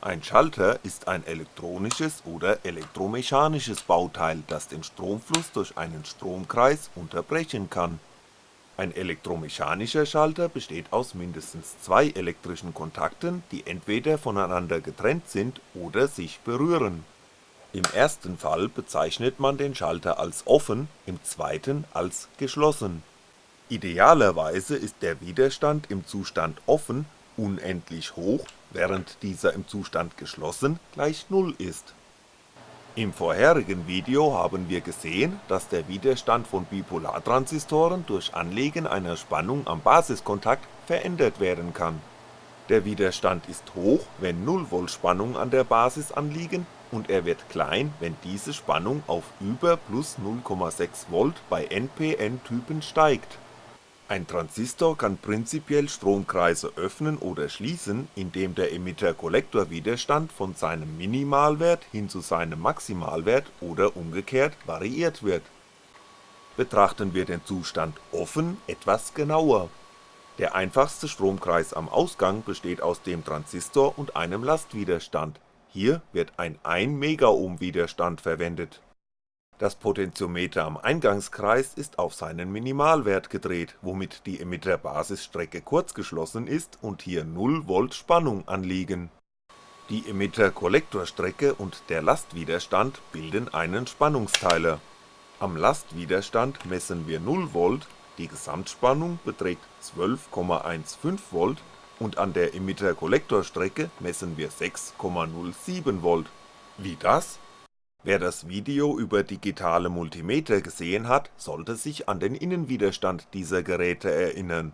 Ein Schalter ist ein elektronisches oder elektromechanisches Bauteil, das den Stromfluss durch einen Stromkreis unterbrechen kann. Ein elektromechanischer Schalter besteht aus mindestens zwei elektrischen Kontakten, die entweder voneinander getrennt sind oder sich berühren. Im ersten Fall bezeichnet man den Schalter als offen, im zweiten als geschlossen. Idealerweise ist der Widerstand im Zustand offen unendlich hoch, während dieser im Zustand geschlossen gleich Null ist. Im vorherigen Video haben wir gesehen, dass der Widerstand von Bipolartransistoren durch Anlegen einer Spannung am Basiskontakt verändert werden kann. Der Widerstand ist hoch, wenn 0V Spannung an der Basis anliegen und er wird klein, wenn diese Spannung auf über plus 0,6V bei NPN-Typen steigt ein Transistor kann prinzipiell Stromkreise öffnen oder schließen, indem der Emitter-Kollektor-Widerstand von seinem Minimalwert hin zu seinem Maximalwert oder umgekehrt variiert wird. Betrachten wir den Zustand offen etwas genauer. Der einfachste Stromkreis am Ausgang besteht aus dem Transistor und einem Lastwiderstand, hier wird ein 1 Widerstand verwendet das Potentiometer am Eingangskreis ist auf seinen Minimalwert gedreht, womit die Emitter-Basisstrecke kurzgeschlossen ist und hier 0V Spannung anliegen. Die Emitter-Kollektorstrecke und der Lastwiderstand bilden einen Spannungsteiler. Am Lastwiderstand messen wir 0V, die Gesamtspannung beträgt 12,15V und an der Emitter-Kollektorstrecke messen wir 6,07V. Wie das? Wer das Video über digitale Multimeter gesehen hat, sollte sich an den Innenwiderstand dieser Geräte erinnern.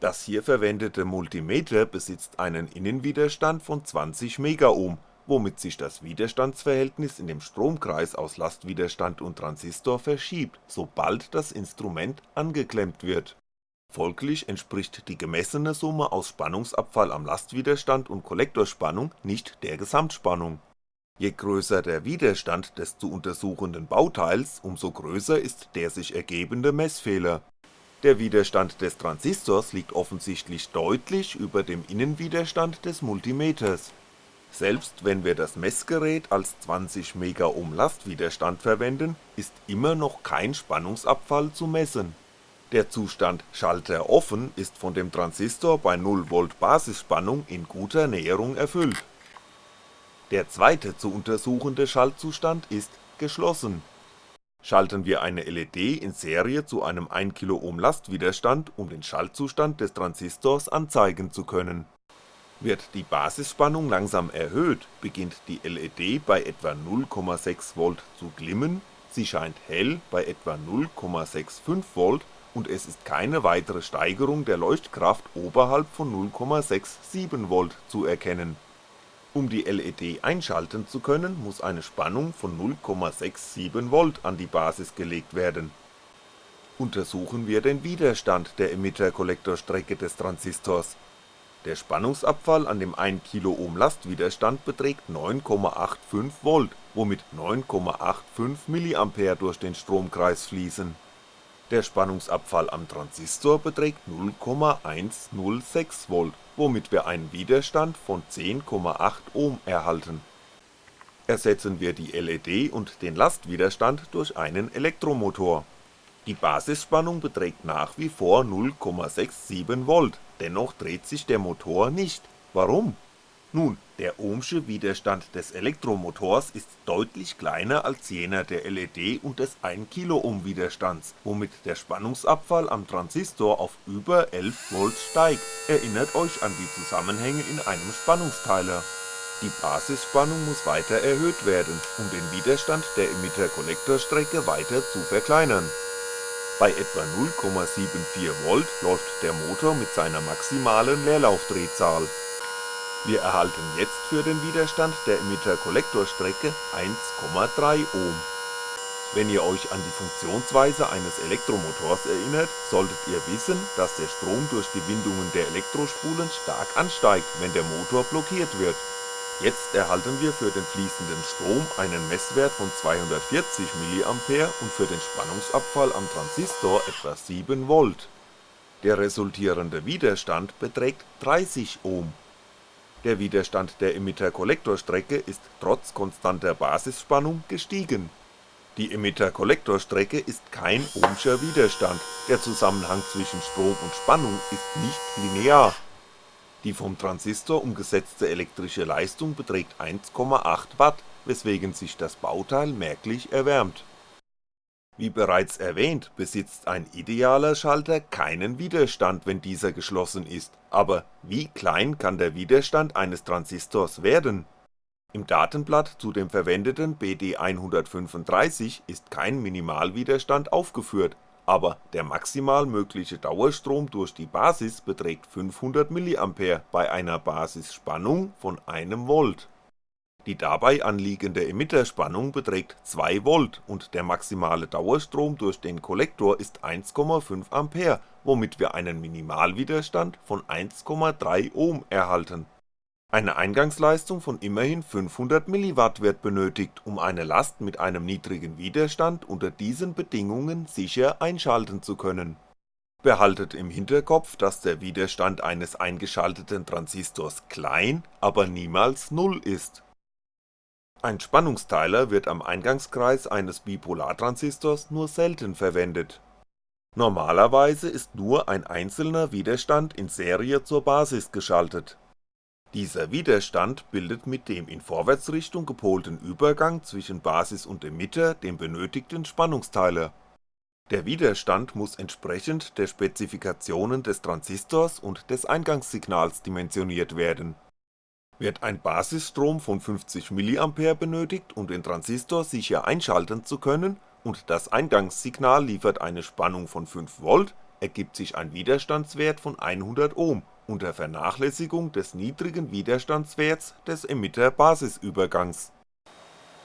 Das hier verwendete Multimeter besitzt einen Innenwiderstand von 20 Megohm, womit sich das Widerstandsverhältnis in dem Stromkreis aus Lastwiderstand und Transistor verschiebt, sobald das Instrument angeklemmt wird. Folglich entspricht die gemessene Summe aus Spannungsabfall am Lastwiderstand und Kollektorspannung nicht der Gesamtspannung Je größer der Widerstand des zu untersuchenden Bauteils, umso größer ist der sich ergebende Messfehler. Der Widerstand des Transistors liegt offensichtlich deutlich über dem Innenwiderstand des Multimeters. Selbst wenn wir das Messgerät als 20 Megohm Lastwiderstand verwenden, ist immer noch kein Spannungsabfall zu messen. Der Zustand Schalter offen ist von dem Transistor bei 0V Basisspannung in guter Näherung erfüllt der zweite zu untersuchende Schaltzustand ist geschlossen. Schalten wir eine LED in Serie zu einem 1kΩ Lastwiderstand, um den Schaltzustand des Transistors anzeigen zu können. Wird die Basisspannung langsam erhöht, beginnt die LED bei etwa 0,6V zu glimmen, sie scheint hell bei etwa 0,65V und es ist keine weitere Steigerung der Leuchtkraft oberhalb von 0,67V zu erkennen um die LED einschalten zu können, muss eine Spannung von 0,67V an die Basis gelegt werden. Untersuchen wir den Widerstand der Emitter-Kollektorstrecke des Transistors. Der Spannungsabfall an dem 1kΩ Lastwiderstand beträgt 9,85V, womit 9,85mA durch den Stromkreis fließen. Der Spannungsabfall am Transistor beträgt 0,106V womit wir einen Widerstand von 10,8 Ohm erhalten. Ersetzen wir die LED und den Lastwiderstand durch einen Elektromotor. Die Basisspannung beträgt nach wie vor 0,67V, dennoch dreht sich der Motor nicht. Warum? Nun, der ohmsche Widerstand des Elektromotors ist deutlich kleiner als jener der LED und des 1kΩ Widerstands, womit der Spannungsabfall am Transistor auf über 11V steigt, erinnert euch an die Zusammenhänge in einem Spannungsteiler. Die Basisspannung muss weiter erhöht werden, um den Widerstand der Emitter-Kollektorstrecke weiter zu verkleinern. Bei etwa 0,74V läuft der Motor mit seiner maximalen Leerlaufdrehzahl wir erhalten jetzt für den Widerstand der Emitter-Kollektorstrecke 1,3 Ohm. Wenn ihr euch an die Funktionsweise eines Elektromotors erinnert, solltet ihr wissen, dass der Strom durch die Windungen der Elektrospulen stark ansteigt, wenn der Motor blockiert wird. Jetzt erhalten wir für den fließenden Strom einen Messwert von 240mA und für den Spannungsabfall am Transistor etwa 7V. Der resultierende Widerstand beträgt 30 Ohm Der Widerstand der Emitter-Kollektorstrecke ist trotz konstanter Basisspannung gestiegen. Die Emitter-Kollektorstrecke ist kein ohmscher Widerstand, der Zusammenhang zwischen Strom und Spannung ist nicht linear. Die vom Transistor umgesetzte elektrische Leistung beträgt 1,8 Watt, weswegen sich das Bauteil merklich erwärmt wie bereits erwähnt besitzt ein idealer Schalter keinen Widerstand, wenn dieser geschlossen ist, aber wie klein kann der Widerstand eines Transistors werden? Im Datenblatt zu dem verwendeten BD135 ist kein Minimalwiderstand aufgeführt, aber der maximal mögliche Dauerstrom durch die Basis beträgt 500mA bei einer Basisspannung von 1V die dabei anliegende Emitterspannung beträgt 2V und der maximale Dauerstrom durch den Kollektor ist 1,5A, womit wir einen Minimalwiderstand von 1,3 Ohm erhalten. Eine Eingangsleistung von immerhin 500mW wird benötigt, um eine Last mit einem niedrigen Widerstand unter diesen Bedingungen sicher einschalten zu können. Behaltet im Hinterkopf, dass der Widerstand eines eingeschalteten Transistors klein, aber niemals Null ist ein Spannungsteiler wird am Eingangskreis eines Bipolartransistors nur selten verwendet. Normalerweise ist nur ein einzelner Widerstand in Serie zur Basis geschaltet. Dieser Widerstand bildet mit dem in Vorwärtsrichtung gepolten Übergang zwischen Basis und Emitter den benötigten Spannungsteiler. Der Widerstand muss entsprechend der Spezifikationen des Transistors und des Eingangssignals dimensioniert werden wird ein Basisstrom von 50mA benötigt, um den Transistor sicher einschalten zu können und das Eingangssignal liefert eine Spannung von 5V, ergibt sich ein Widerstandswert von 100Ohm unter Vernachlässigung des niedrigen Widerstandswerts des Emitter-Basisübergangs.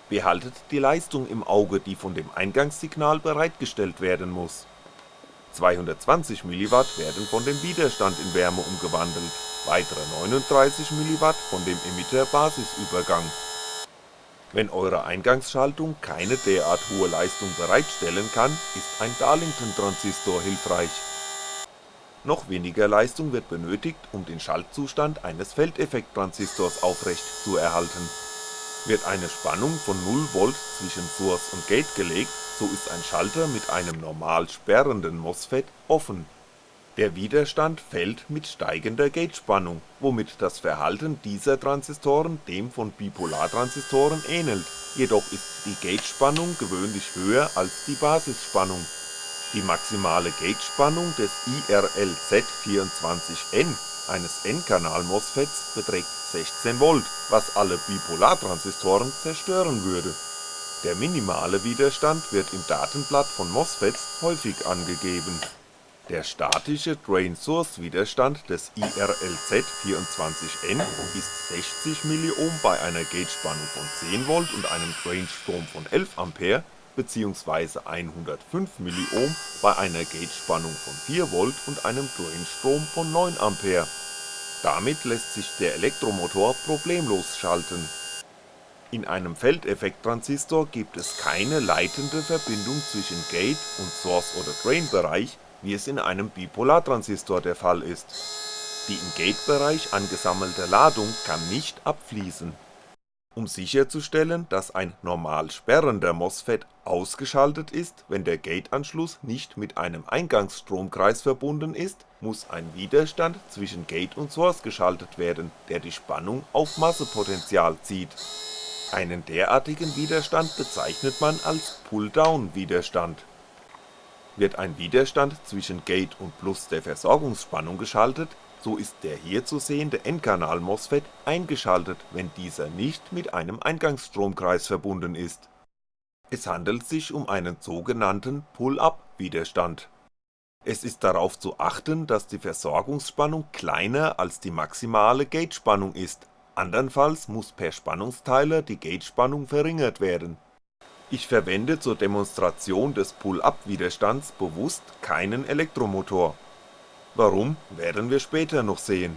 Behaltet die Leistung im Auge, die von dem Eingangssignal bereitgestellt werden muss. 220mW werden von dem Widerstand in Wärme umgewandelt weitere 39mW von dem Emitter-Basisübergang. Wenn eure Eingangsschaltung keine derart hohe Leistung bereitstellen kann, ist ein Darlington-Transistor hilfreich. Noch weniger Leistung wird benötigt, um den Schaltzustand eines Feldeffekttransistors aufrecht zu erhalten. Wird eine Spannung von 0V zwischen Source und Gate gelegt, so ist ein Schalter mit einem normal sperrenden MOSFET offen der Widerstand fällt mit steigender Gatespannung, womit das Verhalten dieser Transistoren dem von Bipolartransistoren ähnelt, jedoch ist die Gatespannung gewöhnlich höher als die Basisspannung. Die maximale Gatespannung des IRLZ24N eines N-Kanal-MOSFETs beträgt 16V, was alle Bipolartransistoren zerstören würde. Der minimale Widerstand wird im Datenblatt von MOSFETs häufig angegeben der statische Drain-Source-Widerstand des IRLZ24N ist 60mΩ bei einer Gatespannung von 10V und einem Drainstrom von 11A bzw. 105mΩ bei einer Gatespannung von 4V und einem Drainstrom von 9A. Damit lässt sich der Elektromotor problemlos schalten. In einem Feldeffekttransistor gibt es keine leitende Verbindung zwischen Gate und Source oder Drain-Bereich wie es in einem Bipolartransistor der Fall ist. Die im Gate-Bereich angesammelte Ladung kann nicht abfließen. Um sicherzustellen, dass ein normal sperrender MOSFET ausgeschaltet ist, wenn der Gate-Anschluss nicht mit einem Eingangsstromkreis verbunden ist, muss ein Widerstand zwischen Gate und Source geschaltet werden, der die Spannung auf Massepotential zieht. Einen derartigen Widerstand bezeichnet man als Pull-Down-Widerstand wird ein Widerstand zwischen Gate und Plus der Versorgungsspannung geschaltet, so ist der hier zu sehende N-Kanal-MOSFET eingeschaltet, wenn dieser nicht mit einem Eingangsstromkreis verbunden ist. Es handelt sich um einen sogenannten Pull-Up-Widerstand. Es ist darauf zu achten, dass die Versorgungsspannung kleiner als die maximale Gatespannung ist, andernfalls muss per Spannungsteiler die Gatespannung verringert werden ich verwende zur Demonstration des Pull-Up-Widerstands bewusst keinen Elektromotor. Warum, werden wir später noch sehen.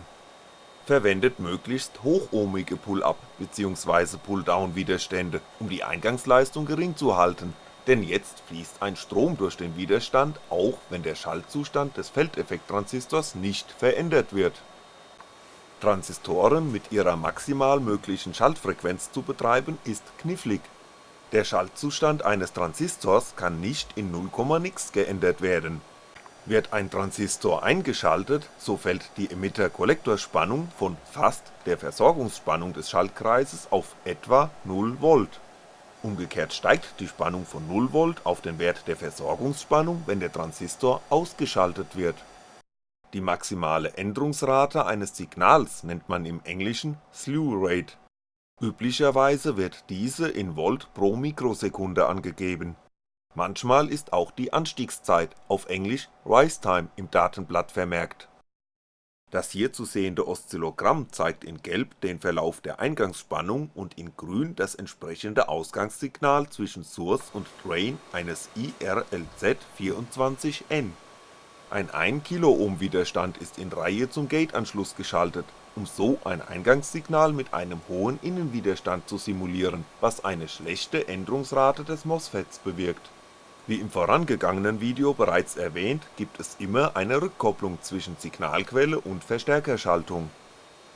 Verwendet möglichst hochohmige Pull-Up bzw. Pull-Down-Widerstände, um die Eingangsleistung gering zu halten, denn jetzt fließt ein Strom durch den Widerstand, auch wenn der Schaltzustand des Feldeffekttransistors nicht verändert wird Transistoren mit ihrer maximal möglichen Schaltfrequenz zu betreiben ist knifflig. Der Schaltzustand eines Transistors kann nicht in 0, nix geändert werden. Wird ein Transistor eingeschaltet, so fällt die Emitter-Kollektorspannung von fast der Versorgungsspannung des Schaltkreises auf etwa 0V. Umgekehrt steigt die Spannung von 0V auf den Wert der Versorgungsspannung, wenn der Transistor ausgeschaltet wird die maximale Änderungsrate eines Signals nennt man im Englischen Slew Rate. Üblicherweise wird diese in Volt pro Mikrosekunde angegeben. Manchmal ist auch die Anstiegszeit auf Englisch Rise Time im Datenblatt vermerkt. Das hier zu sehende Oszillogramm zeigt in Gelb den Verlauf der Eingangsspannung und in Grün das entsprechende Ausgangssignal zwischen Source und Drain eines IRLZ24N ein 1kΩ Widerstand ist in Reihe zum Gateanschluss geschaltet, um so ein Eingangssignal mit einem hohen Innenwiderstand zu simulieren, was eine schlechte Änderungsrate des MOSFETs bewirkt. Wie im vorangegangenen Video bereits erwähnt, gibt es immer eine Rückkopplung zwischen Signalquelle und Verstärkerschaltung.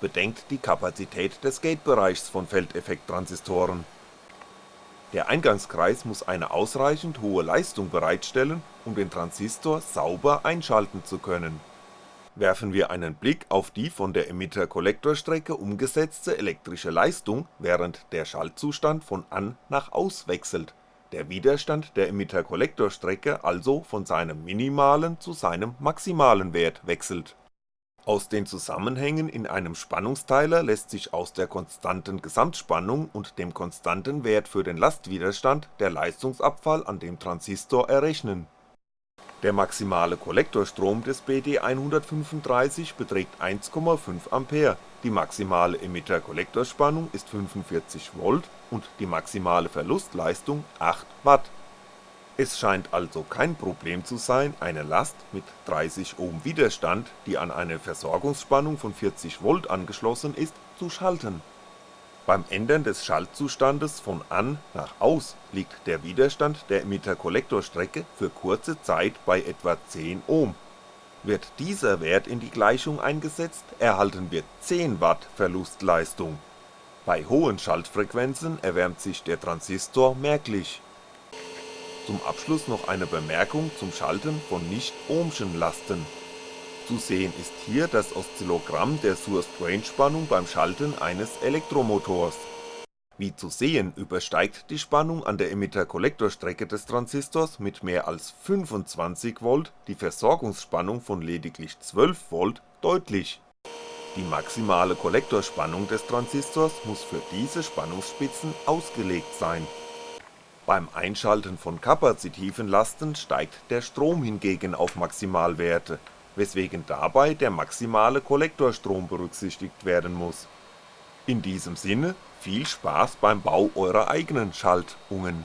Bedenkt die Kapazität des Gatebereichs von Feldeffekttransistoren der Eingangskreis muss eine ausreichend hohe Leistung bereitstellen, um den Transistor sauber einschalten zu können. Werfen wir einen Blick auf die von der Emitter-Kollektorstrecke umgesetzte elektrische Leistung, während der Schaltzustand von an nach aus wechselt, der Widerstand der Emitter-Kollektorstrecke also von seinem minimalen zu seinem maximalen Wert wechselt aus den Zusammenhängen in einem Spannungsteiler lässt sich aus der konstanten Gesamtspannung und dem konstanten Wert für den Lastwiderstand der Leistungsabfall an dem Transistor errechnen. Der maximale Kollektorstrom des BD135 beträgt 1,5A, die maximale Emitter-Kollektorspannung ist 45V und die maximale Verlustleistung 8W es scheint also kein Problem zu sein, eine Last mit 30 Ohm Widerstand, die an eine Versorgungsspannung von 40V angeschlossen ist, zu schalten. Beim Ändern des Schaltzustandes von an nach aus liegt der Widerstand der Emitter-Kollektorstrecke für kurze Zeit bei etwa 10 Ohm. Wird dieser Wert in die Gleichung eingesetzt, erhalten wir 10W Verlustleistung. Bei hohen Schaltfrequenzen erwärmt sich der Transistor merklich zum Abschluss noch eine Bemerkung zum Schalten von nicht-ohmschen Lasten. Zu sehen ist hier das Oszillogramm der Source-Drain-Spannung beim Schalten eines Elektromotors. Wie zu sehen übersteigt die Spannung an der Emitter-Kollektorstrecke des Transistors mit mehr als 25V die Versorgungsspannung von lediglich 12V deutlich. Die maximale Kollektorspannung des Transistors muss für diese Spannungsspitzen ausgelegt sein beim Einschalten von kapazitiven Lasten steigt der Strom hingegen auf Maximalwerte, weswegen dabei der maximale Kollektorstrom berücksichtigt werden muss. In diesem Sinne viel Spaß beim Bau eurer eigenen Schaltungen